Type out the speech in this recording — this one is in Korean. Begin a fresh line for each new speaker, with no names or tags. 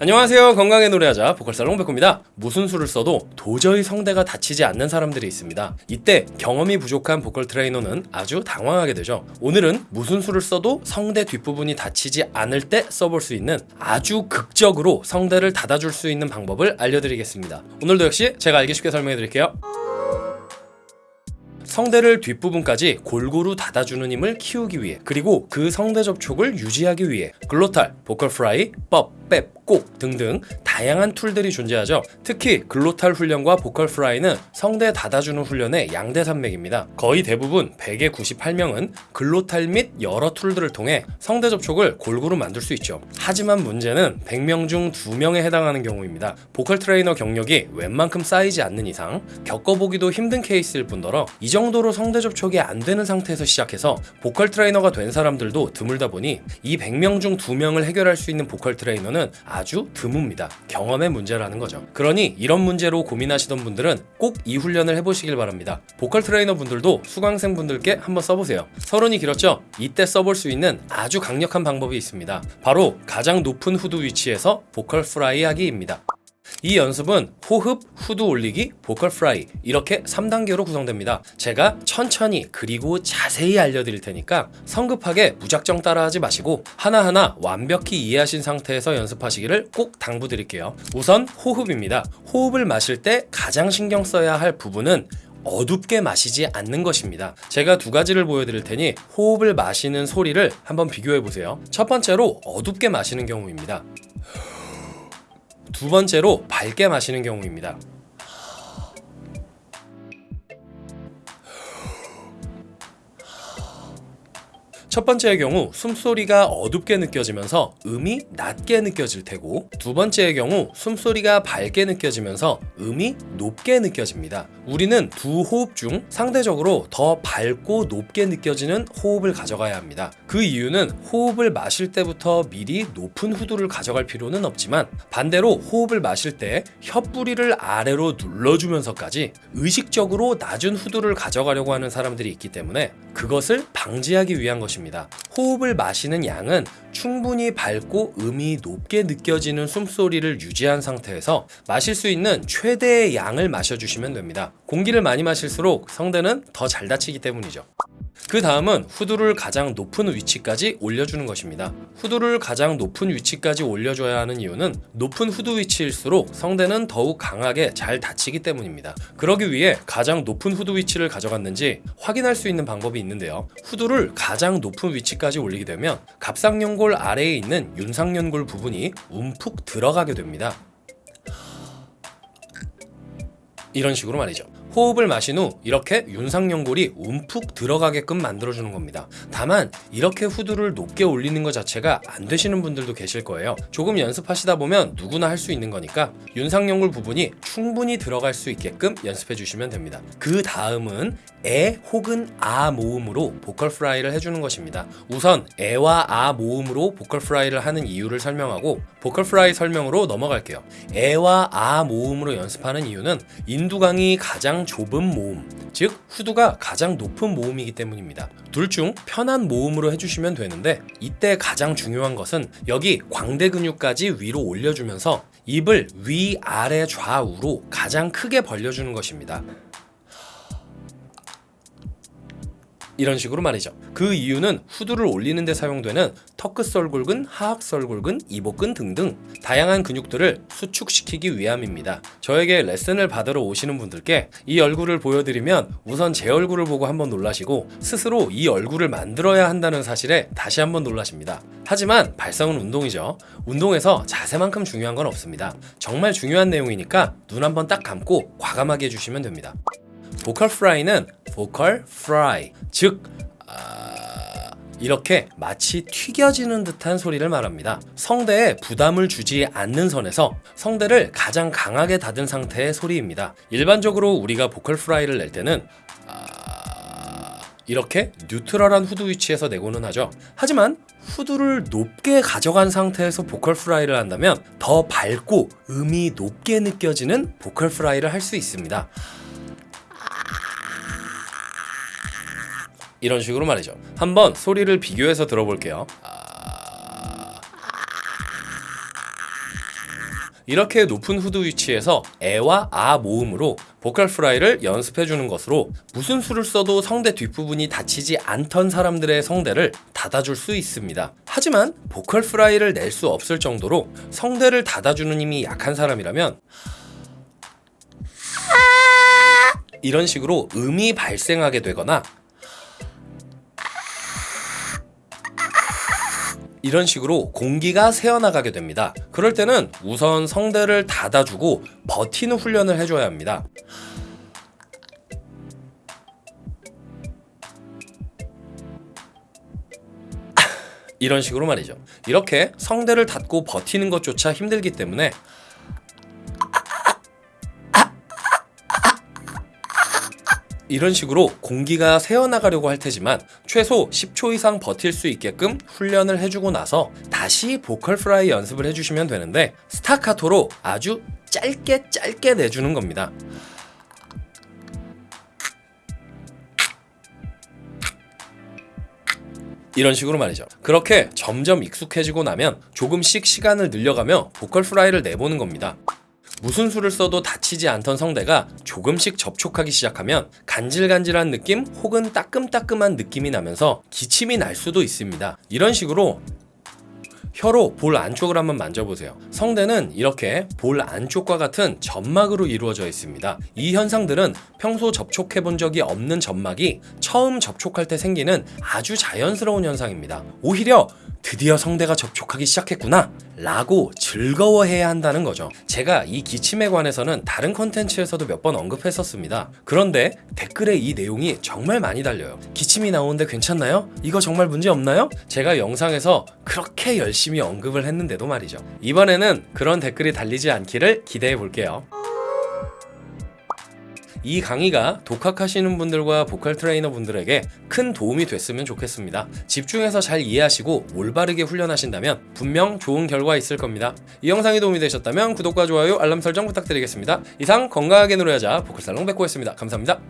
안녕하세요. 건강히 노래하자 보컬살롱 백호입니다. 무슨 수를 써도 도저히 성대가 닫히지 않는 사람들이 있습니다. 이때 경험이 부족한 보컬 트레이너는 아주 당황하게 되죠. 오늘은 무슨 수를 써도 성대 뒷부분이 닫히지 않을 때 써볼 수 있는 아주 극적으로 성대를 닫아줄 수 있는 방법을 알려드리겠습니다. 오늘도 역시 제가 알기 쉽게 설명해 드릴게요. 성대를 뒷부분까지 골고루 닫아주는 힘을 키우기 위해 그리고 그 성대 접촉을 유지하기 위해 glottal, vocal fry, 법, 뺍, 꼭 등등 다양한 tool들이 존재하죠. 특히 glottal 훈련과 vocal fry는 성대 닫아주는 훈련의 양대 산맥입니다. 거의 대부분 100의 98명은 glottal 및 여러 tool들을 통해 성대 접촉을 골고루 만들 수 있죠. 하지만 문제는 100명 중 2명에 해당하는 경우입니다. 보컬 트레이너 경력이 웬만큼 쌓이지 않는 이상 겪어보기도 힘든 케이스일 뿐더러 이 정도로 성대 접촉이 안 되는 상태에서 시작해서 보컬 트레이너가 된 사람들도 드물다 보니 이 100명 중 2명을 해결할 수 있는 보컬 트레이너는 아주 드뭅니다. 경험의 문제라는 거죠. 그러니 이런 문제로 고민하시던 분들은 꼭 이 훈련을 해보시길 바랍니다. 보컬 트레이너 분들도 수강생 분들께 한번 써보세요. 서론이 길었죠? 이때 써볼 수 있는 아주 강력한 방법이 있습니다. 바로 가장 높은 후두 위치에서 vocal fry 하기입니다. 이 연습은 호흡, 후두 올리기, vocal fry 이렇게 3단계로 구성됩니다. 제가 천천히 그리고 자세히 알려드릴 테니까 성급하게 무작정 따라하지 마시고 하나하나 완벽히 이해하신 상태에서 연습하시기를 꼭 당부드릴게요. 우선 호흡입니다. 호흡을 마실 때 가장 신경 써야 할 부분은 어둡게 마시지 않는 것입니다. 제가 두 가지를 보여드릴 테니 호흡을 마시는 소리를 한번 비교해 보세요. 첫 번째로 어둡게 마시는 경우입니다. 두 번째로 밝게 마시는 경우입니다. 첫 번째의 경우 숨소리가 어둡게 느껴지면서 음이 낮게 느껴질 테고 두 번째의 경우 숨소리가 밝게 느껴지면서 음이 높게 느껴집니다. 우리는 두 호흡 중 상대적으로 더 밝고 높게 느껴지는 호흡을 가져가야 합니다. 그 이유는 호흡을 마실 때부터 미리 높은 후두를 가져갈 필요는 없지만 반대로 호흡을 마실 때 혀뿌리를 아래로 눌러주면서까지 의식적으로 낮은 후두를 가져가려고 하는 사람들이 있기 때문에 그것을 방지하기 위한 것입니다. 호흡을 마시는 양은 충분히 밝고 음이 높게 느껴지는 숨소리를 유지한 상태에서 마실 수 있는 최대의 양을 마셔주시면 됩니다. 공기를 많이 마실수록 성대는 더잘 닫히기 때문이죠. 그 다음은 후두를 가장 높은 위치까지 올려주는 것입니다. 후두를 가장 높은 위치까지 올려줘야 하는 이유는 높은 후두 위치일수록 성대는 더욱 강하게 잘 닫히기 때문입니다. 그러기 위해 가장 높은 후두 위치를 가져갔는지 확인할 수 있는 방법이 있는데요. 후두를 가장 높은 위치까지 올리게 되면 갑상연골 아래에 있는 윤상연골 부분이 움푹 들어가게 됩니다. 이런 식으로 말이죠. 호흡을 마신 후 이렇게 윤상연골이 움푹 들어가게끔 만들어주는 겁니다. 다만 이렇게 후두를 높게 올리는 것 자체가 안 되시는 분들도 계실 거예요. 조금 연습하시다 보면 누구나 할 수 있는 거니까 윤상연골 부분이 충분히 들어갈 수 있게끔 연습해 주시면 됩니다. 그 다음은 에 혹은 아 모음으로 vocal fry를 해주는 것입니다. 우선 에와 아 모음으로 vocal fry를 하는 이유를 설명하고 vocal fry 설명으로 넘어갈게요. 에와 아 모음으로 연습하는 이유는 인두강이 가장 좁은 모음, 즉 후두가 가장 높은 모음이기 때문입니다. 둘 중 편한 모음으로 해주시면 되는데 이때 가장 중요한 것은 여기 광대 근육까지 위로 올려주면서 입을 위, 아래, 좌우로 가장 크게 벌려주는 것입니다. 이런 식으로 말이죠. 그 이유는 후두를 올리는 데 사용되는 터크썰골근, 하악썰골근, 이복근 등등 다양한 근육들을 수축시키기 위함입니다. 저에게 레슨을 받으러 오시는 분들께 이 얼굴을 보여드리면 우선 제 얼굴을 보고 한번 놀라시고 스스로 이 얼굴을 만들어야 한다는 사실에 다시 한번 놀라십니다. 하지만 발성은 운동이죠. 운동에서 자세만큼 중요한 건 없습니다. 정말 중요한 내용이니까 눈 한번 딱 감고 과감하게 해주시면 됩니다. 보컬 프라이는 보컬 프라이 즉 아... 이렇게 마치 튀겨지는 듯한 소리를 말합니다. 성대에 부담을 주지 않는 선에서 성대를 가장 강하게 닫은 상태의 소리입니다. 일반적으로 우리가 vocal fry를 낼 때는 아... 이렇게 neutral한 후두 위치에서 내고는 하죠. 하지만 후두를 높게 가져간 상태에서 vocal fry를 한다면 더 밝고 음이 높게 느껴지는 vocal fry를 할 수 있습니다. 이런 식으로 말이죠. 한번 소리를 비교해서 들어볼게요. 이렇게 높은 후드 위치에서 에와 아 모음으로 보컬 프라이를 연습해 주는 것으로 무슨 수를 써도 성대 뒷부분이 다치지 않던 사람들의 성대를 닫아줄 수 있습니다. 하지만 보컬 프라이를 낼 수 없을 정도로 성대를 닫아주는 힘이 약한 사람이라면 이런 식으로 음이 발생하게 되거나 이런 식으로 공기가 새어나가게 됩니다. 그럴 때는 우선 성대를 닫아주고 버티는 훈련을 해줘야 합니다. 이런 식으로 말이죠. 이렇게 성대를 닫고 버티는 것조차 힘들기 때문에 이런 식으로 공기가 새어나가려고 할 테지만 최소 10초 이상 버틸 수 있게끔 훈련을 해주고 나서 다시 vocal fry 연습을 해주시면 되는데 스타카토로 아주 짧게 짧게 내주는 겁니다. 이런 식으로 말이죠. 그렇게 점점 익숙해지고 나면 조금씩 시간을 늘려가며 vocal fry를 내보는 겁니다. 무슨 수를 써도 다치지 않던 성대가 조금씩 접촉하기 시작하면 간질간질한 느낌 혹은 따끔따끔한 느낌이 나면서 기침이 날 수도 있습니다. 이런 식으로 혀로 볼 안쪽을 한번 만져보세요. 성대는 이렇게 볼 안쪽과 같은 점막으로 이루어져 있습니다. 이 현상들은 평소 접촉해 본 적이 없는 점막이 처음 접촉할 때 생기는 아주 자연스러운 현상입니다. 오히려 드디어 성대가 접촉하기 시작했구나 라고 즐거워해야 한다는 거죠. 제가 이 기침에 관해서는 다른 컨텐츠에서도 몇 번 언급했었습니다. 그런데 댓글에 이 내용이 정말 많이 달려요. 기침이 나오는데 괜찮나요? 이거 정말 문제 없나요? 제가 영상에서 그렇게 열심히 언급을 했는데도 말이죠. 이번에는 그런 댓글이 달리지 않기를 기대해 볼게요. 이 강의가 독학하시는 분들과 보컬 트레이너 분들에게 큰 도움이 됐으면 좋겠습니다. 집중해서 잘 이해하시고 올바르게 훈련하신다면 분명 좋은 결과 있을 겁니다. 이 영상이 도움이 되셨다면 구독과 좋아요, 알람 설정 부탁드리겠습니다. 이상 건강하게 노래하자 보컬살롱 백호였습니다. 감사합니다.